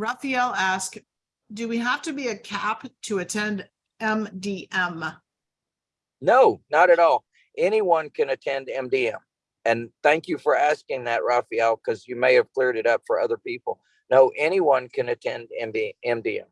Raphael asks, do we have to be a CAP to attend MDM? No, not at all. Anyone can attend MDM. And thank you for asking that, Raphael, because you may have cleared it up for other people. No, anyone can attend MD, MDM.